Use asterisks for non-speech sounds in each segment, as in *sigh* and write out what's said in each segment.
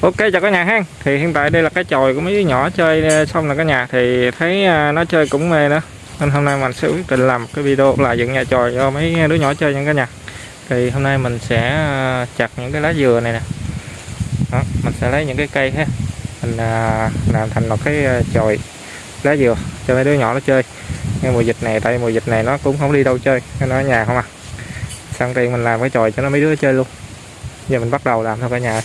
Ok chào cả nhà ha. Thì hiện tại đây là cái chòi của mấy đứa nhỏ chơi ờ, xong là cả nhà Thì thấy ờ, nó chơi cũng mê nữa. Nên hôm nay mình sẽ quyết định làm một cái video là dựng nhà chòi cho mấy đứa nhỏ chơi nha cả nhà. Thì hôm nay mình sẽ ờ, chặt những cái lá dừa này nè. Đó, Mình sẽ lấy những cái cây ha. Mình làm thành một cái chòi lá dừa cho mấy đứa nhỏ nó chơi. Ngay mùa dịch này tại mùa dịch này nó cũng không đi đâu chơi Nên nó ở nhà không à. Sang tiền mình làm cái chòi cho nó mấy đứa chơi luôn. Giờ mình bắt đầu làm thôi cả nhà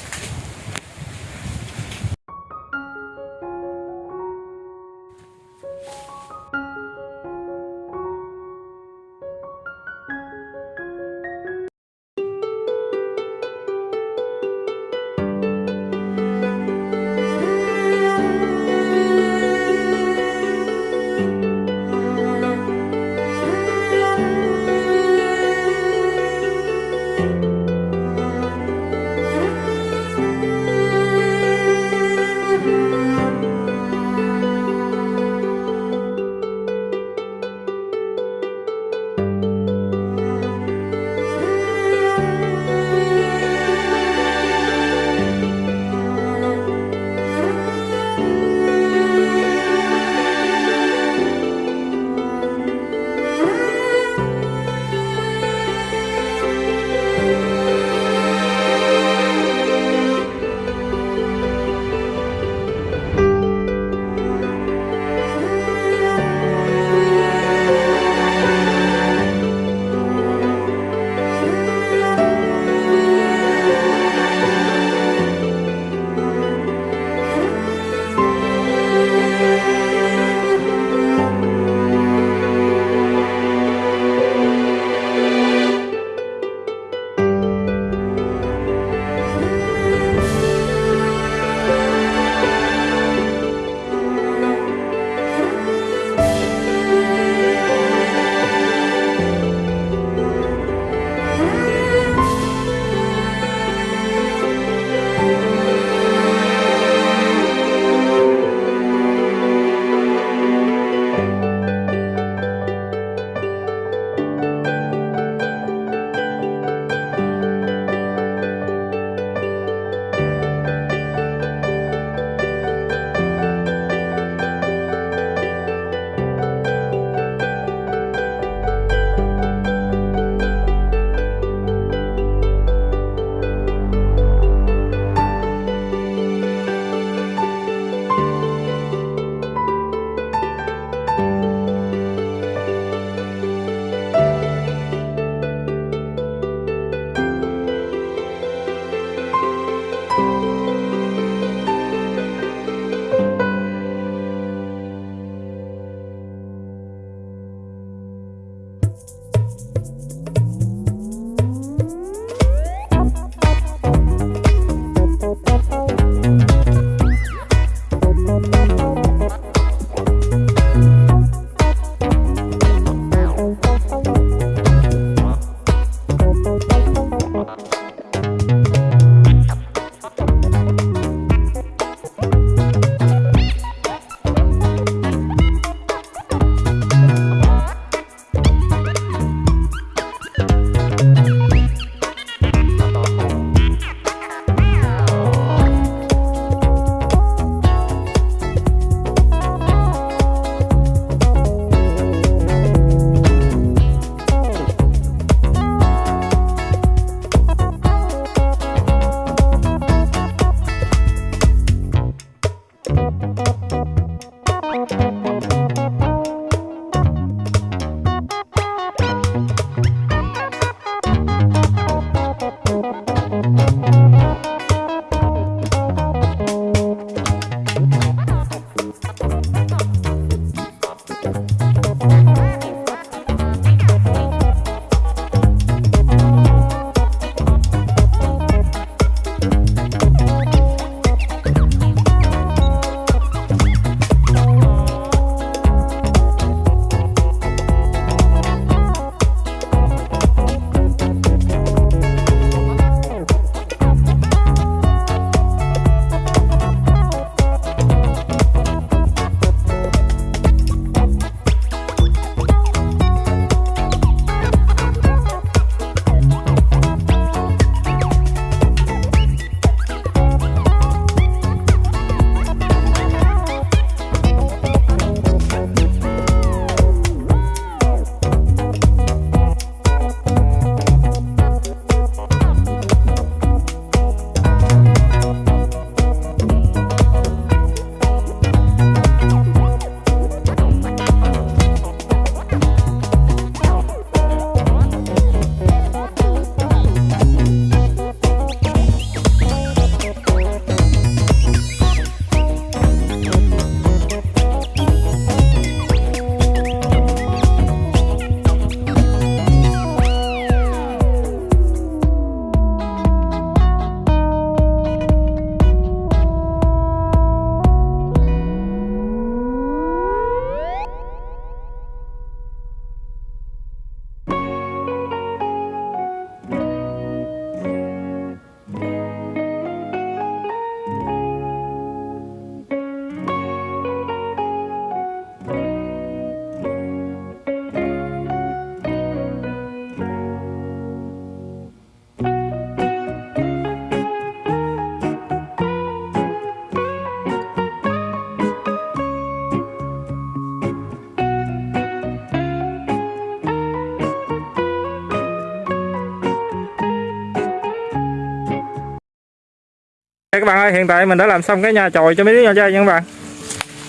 các bạn ơi hiện tại mình đã làm xong cái nhà chòi cho mấy đứa nhỏ chơi nha các bạn.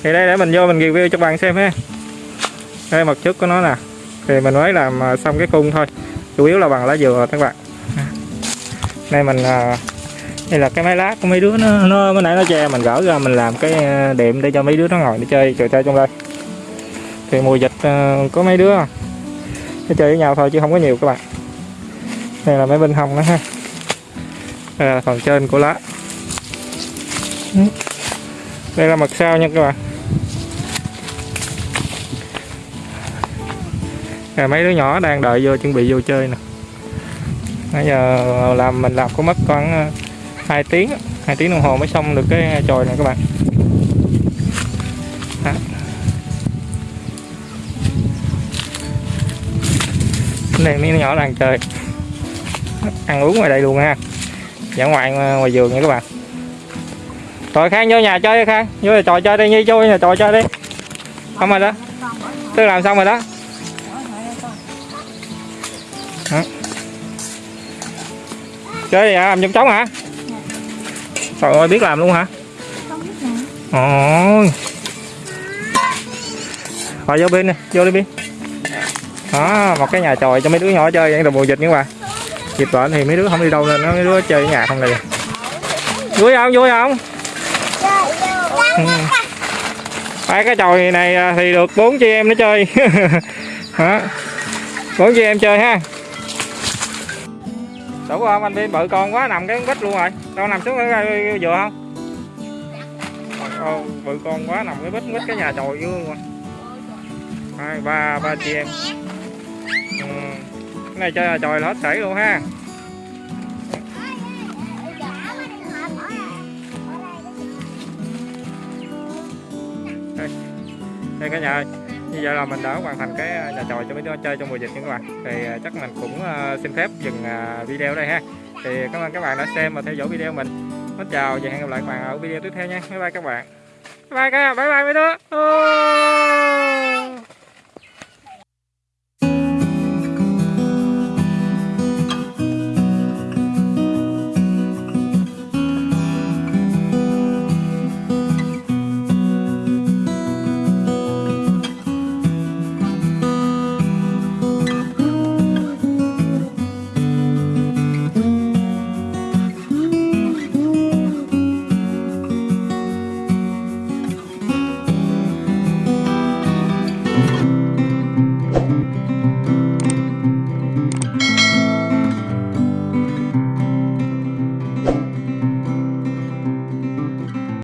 Thì đây để mình vô mình review cho các bạn xem ha. Đây mặt trước của nó nè. Thì mình mới làm à, xong cái khung thôi. Chủ yếu là bằng lá dừa các bạn. Đây mình à, đây là cái máy lát của mấy đứa nó, nó mới nãy nó che mình gỡ ra mình làm cái à, đệm để cho mấy đứa nó ngồi để chơi trò chơi trong đây. Thì mùa dịch có mấy đứa nó chơi với nhau thôi chứ không có nhiều các bạn. Đây là mấy bên hông đó ha. Đây là phần trên của lá đây là mặt sau nha các bạn. Rồi mấy đứa nhỏ đang đợi vô chuẩn bị vô chơi nè. Bây giờ làm mình làm có mất khoảng ờ, 2 tiếng 2 tiếng đồng hồ mới xong được cái chòi này các bạn. Đó. Đây mấy đứa nhỏ đang chơi. Ăn uống ngoài đây luôn ha. Dã ngoại ờ, ngoài vườn nha các bạn. Rồi Khang vô nhà chơi đi Khang Vô nhà trò chơi đi Nhi vô nhà trò chơi đi Không rồi đó Tôi làm xong rồi đó Hả? Chơi gì hả? Làm trong trống hả? Trời ơi biết làm luôn hả? Ôi Rồi vô bên nè, vô đi bên Đó, một cái nhà tròi cho mấy đứa nhỏ chơi vậy mùa dịch nữa mà Dịch bệnh thì mấy đứa không đi đâu nên nó mấy đứa chơi ở nhà không này Vui không? Vui không? *laughs* Ừ. Hai cái chòi này à, thì được bốn chị em nó chơi. *laughs* Hả? Bốn chị em chơi ha. Đủ không anh biên bự con quá nằm cái bít luôn rồi. Đâu nằm xuống cái vừa không? Ồ, bự con quá nằm cái bít bít cái nhà chòi vô luôn. Rồi hai ba ba chị em. Ừ. cái này chơi là chòi là hết sảy luôn ha. Đây cả nhà ơi như vậy là mình đã hoàn thành cái à, nhà tròi cho mấy đứa chơi trong mùa dịch nha các bạn thì à, chắc mình cũng à, xin phép dừng video đây ha. Thì cảm ơn các bạn đã xem và theo dõi video mình. Xin chào và hẹn gặp lại các bạn ở video tiếp theo nha. Bye bye các bạn. Bye bye các bye bye mấy đứa.